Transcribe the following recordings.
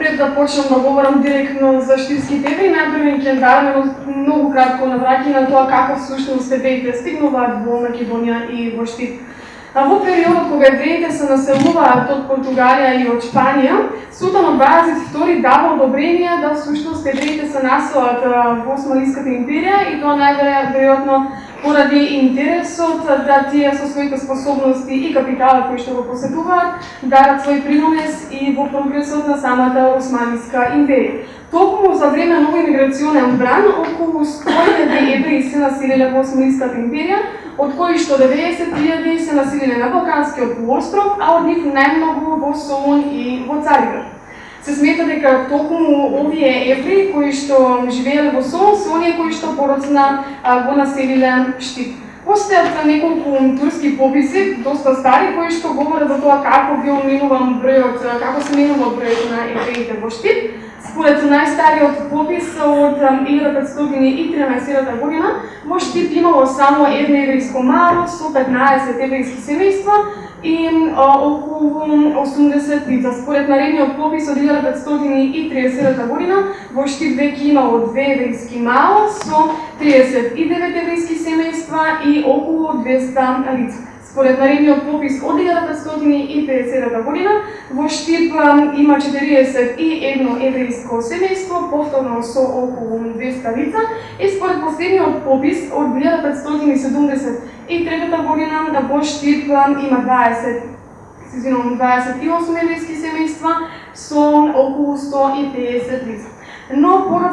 Пред да почнам да говорам директно за штирски евреи, најпрво ќе даваме многу кратко навраќање на тоа каков всушност евреите стигнуваат во Македонија и во Штип. А во периодот кога евреите се населуваат од Португалија и од Шпанија, Султан II дава одобрение да всушност евреите се населат во Османската империја и тоа најверојатно поради интересот да тие со своите способности и капитала кои што го посетуваат, дадат свој принос и во прогресот на самата Османска империја. Токму за време на овој миграционен бран, околу 100.000 евреи се населиле во Османската империја, од кои што 90.000 се населиле на Балканскиот полуостров, а од нив најмногу во Солун и во Цариград се смета дека токму овие евреи кои што живееле во Сол се оние кои што пороцна го населиле Штип. Постојат неколку турски пописи, доста стари, кои што говорат за тоа како бил минуван бројот, како се минува бројот на евреите во Штип. Според најстариот попис од 1513 година, во Штип да имало само едно еврејско мало со 15 еврејски семејства, и а, околу 80 лица. Според наредниот попис од 1530 година, во Штип веќе имало две еврејски мало со 39 еврејски семејства и околу 200 лица. Според наредниот попис од 1550 година, во Штип има 41 еврејско семејство, повторно со околу 200 лица, и според последниот попис од 1573 година, во Штип има 20 извинувам, 28 еврејски семејства со околу 150 лица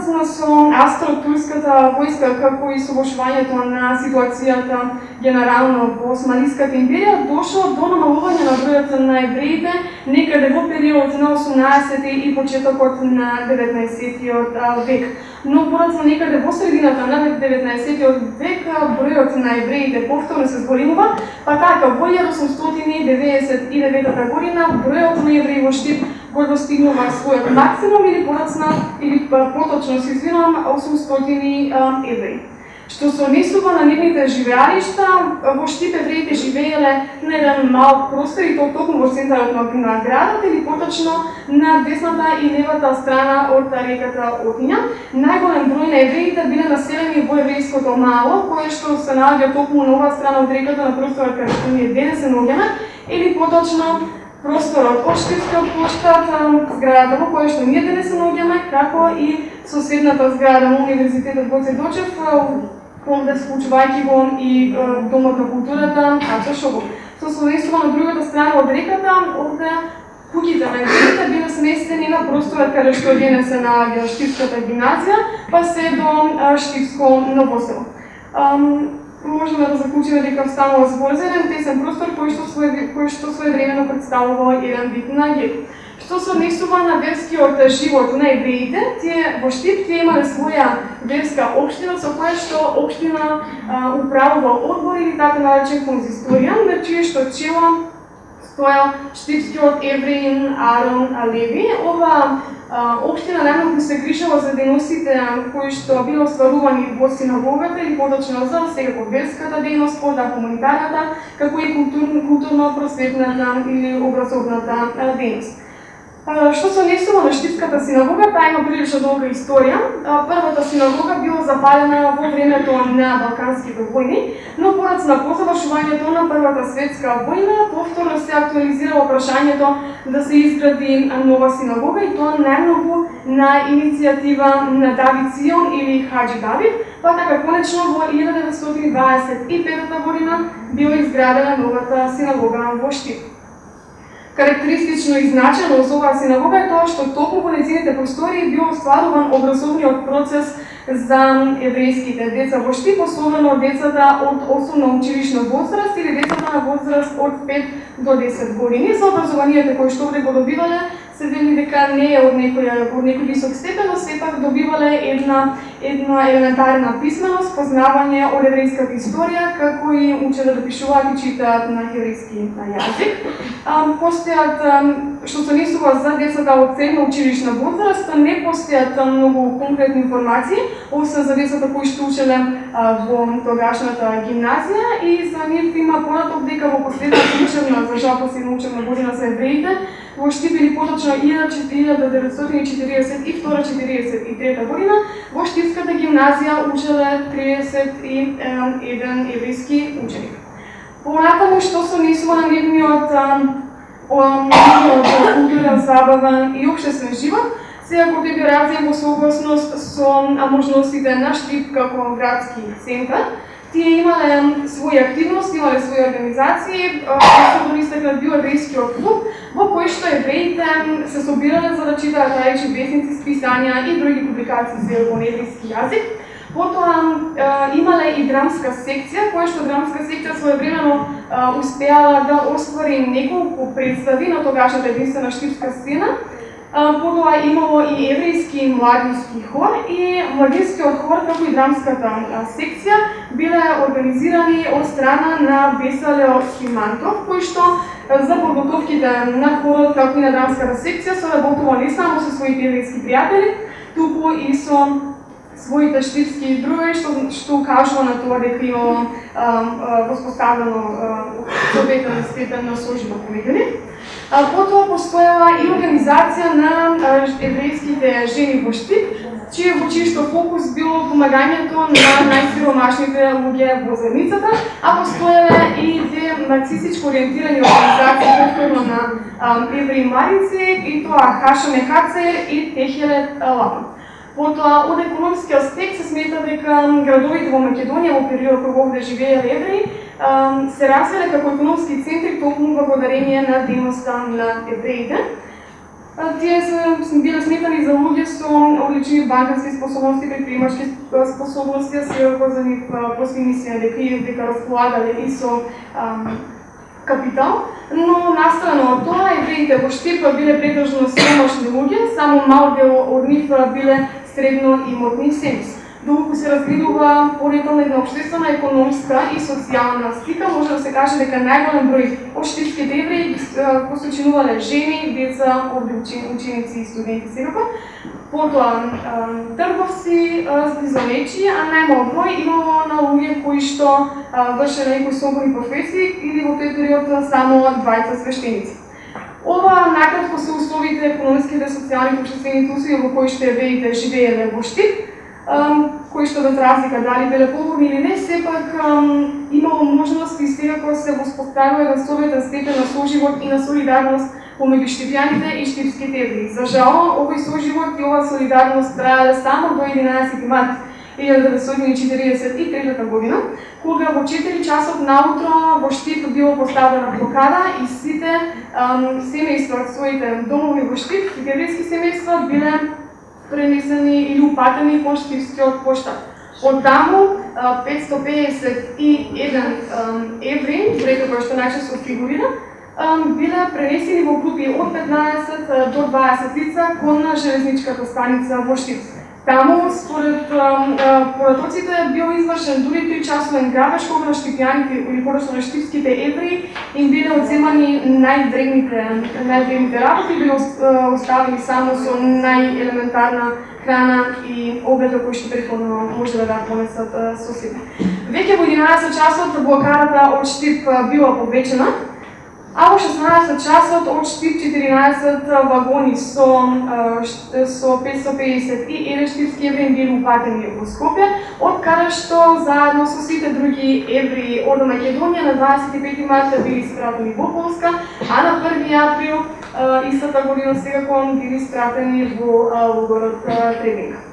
но со австро-турската војска како и собошувањето на ситуацијата генерално во Османската империја дошло до намалување на бројот на евреите некаде во период на 18 и почетокот на 19 век. Но пороцна некаде во средината на 19 век бројот на евреите повторно се зголемува, па така во 1899 година бројот на евреи во Штип кој да достигнува својот максимум или порацна, или па поточно се извинам 800 еври. Што се однесува на нивните живеалишта, во штите евреите живееле на еден мал простор и тоа токму во центарот на градот или поточно на десната и левата страна од реката Отиња. Најголем број на евреите биле населени во еврејското мало, кое што се наоѓа токму на оваа страна од реката на просторот кај што ние денес се наоѓаме, или поточно просторот од Штипскиот площад, зградата во која што ние денес се наоѓаме, како и соседната зграда на Универзитетот Гоце Дочев, овде да склучувајќи го и Домот на културата, Ача Шогов. Со соседство на другата страна од реката, овде куќите на евреите биле сместени на просторот каде што денес се наоѓа Штипската гимназија, па се до Штипско новосело можеме да заклучиме дека станува збор за еден тесен простор кој што свој кој што своевремено представува еден вид на гет. Што се однесува на верскиот живот на евреите, тие во Штип тие имале своја верска општина со која што општина управува одбор или така наречен конзисторија, на чие што чело стоја штипскиот евреин Арон Алеви. Ова Обштина најмногу се грижала за дејностите кои што било остварувани во синагогата или подочно за секако верската дејност, пода комунитарната, како и културно-просветната или образовната дејност. Што се несува на Штипската синагога, таа има прилично долга историја. Првата синагога била запалена во времето на Балканските војни, но порацна на позавршувањето на Првата светска војна, повторно се актуализирало прашањето да се изгради нова синагога и тоа најмногу на иницијатива на Давид Сион или Хаджи Давид, па така конечно во 1925 година била изградена новата синагога во Штип. Карактеристично и значено за оваа синагога е тоа што токму во незините простории бил остваруван образовниот процес за еврејските деца во Штип, особено децата од основна училишна возраст или децата на возраст од 5 до 10 години. За образованието кои што овде го добивале се вели дека не е од некој од некој висок степен, но сепак добивале една една елементарна писменост, познавање од еврејската историја, како и учеле да пишуваат и читаат на еврејски јазик. Постојат што се несува за децата од средна училишна возраст, не постојат многу конкретни информации, освен за децата кои што учеле во тогашната гимназија и за нив има понаток дека во последната учебна, за жал последна учебна година за евреите, во Штип поточно 1942-43 година, во Штипската гимназија учеле 31 еврејски ученик. Понатаму што се несува на нивниот културен, забавен и обштествен живот, сега кој би во согласност со можностите на Штип како градски центар, тие имале своји активности, имале своји организации, особено истакнат бил еврејскиот клуб, во кој што евреите се собирале за да читаат најчи вестници, списања и други публикации за во еврејски јазик. Потоа имале и драмска секција, која што драмска секција своевремено успеала да оствари неколку представи на тогашната единствена штипска сцена, Потоа имало и еврејски младински хор и младинскиот хор, како и драмската секција, биле организирани од страна на Веселео Симантов, кој што за подготовките на хорот, како и на драмската секција, работува не само со своите еврејски пријатели, туку и со своите штипски други, што, што кажува на тоа дека имало воспоставено советен степен на сожива помеѓу А Потоа постоела и организација на еврејските жени во Штип, чие во чишто фокус било помагањето на најсиромашните луѓе во земјицата, а постоеле и две марксистичко ориентирани организации повторно на евреи Марици, и тоа Хаша Мехацер и Техелет Лапа. Потоа, од економски аспект се смета дека градовите во Македонија во период кога овде живееле евреи се развиле како економски центри токму благодарение на дейноста на евреите. Тие се биле сметани за луѓе со одлични банкарски способности, предприемачки способности, а се за нив посвинисија дека и дека располагале и со капитал, но настрано од тоа евреите во Штипа биле претежно сомашни луѓе, само мал дел од нив биле средно имотни семејства доколку се разгледува понетална една економска и социјална слика, може да се каже дека најголем број од штипските евреи го сочинувале жени, деца, овде ученици и студенти секако. Потоа трговци, зблизонечи, а најмал број имало на луѓе кои што вршеле некои слободни професии или во тој период само двајца свештеници. Ова накратко се условите економските, социјални и обштествени услови во кои што евреите живееле во Штип кои што без разлика дали биле поголеми или не, сепак имало можност и секако се воспоставува еден советен степен на соживот и на солидарност помеѓу штипјаните и штипските евреи. За жал, овој соживот и ова солидарност траеле само до 11 март 1943 година, кога во 4 часот наутро во Штип било поставена блокада и сите семејства од своите домови во Штип, еврејски семејства, биле пренесени или упатени по штипскиот поштар. Од таму 551 еври, бројка кој што најчесто фигурира, биле пренесени во групи од 15 до 20 лица кон железничката станица во Штип. Таму, според поратоците, бил извршен дури тој часовен грабеж кога на штипјаните или подосно на штипските евреи им биле одземани најдревните најдревните работи, биле оставени само со најелементарна храна и обеда кои што претходно може да понесат со себе. Веќе во 11 часот блокадата од Штип била повечена, а во 16 часот од Штип 14 вагони со, со 550 и еден штипски евреи били упатени во Скопје, од каде што заедно со сите други евреи од Македонија на 25 марта били спратени во Полска, а на 1 април истата година секако били спратени во логорот Требинка.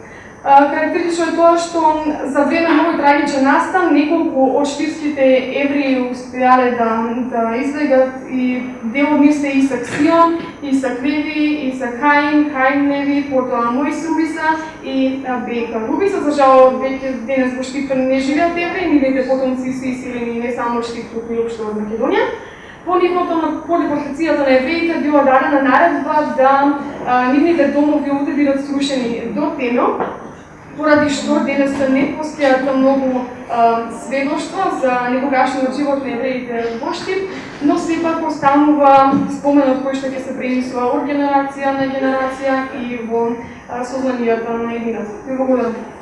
Карактеристично е тоа што за време на овој трагичен настан неколку од штирските евреи успеале да, да избегат и дел од нив се Исак Сион, Исак Леви, Исак Хаин, Хаин Леви, потоа Мојс Рубиса и Бека Рубиса. За жал, веќе денес во Штип не живеат евреи, нивните потомци се иселени не само од Штип, туку и општо од Македонија. По нивното на полипортацијата на евреите била дадена наредба да а, нивните домови овде бидат срушени до темел, поради што денес не постојат многу сведоштва за некогашниот живот на евреите во Штип, но сепак останува споменот кој што ќе се пренесува од генерација на генерација и во сознанијата на едината. Ви благодарам.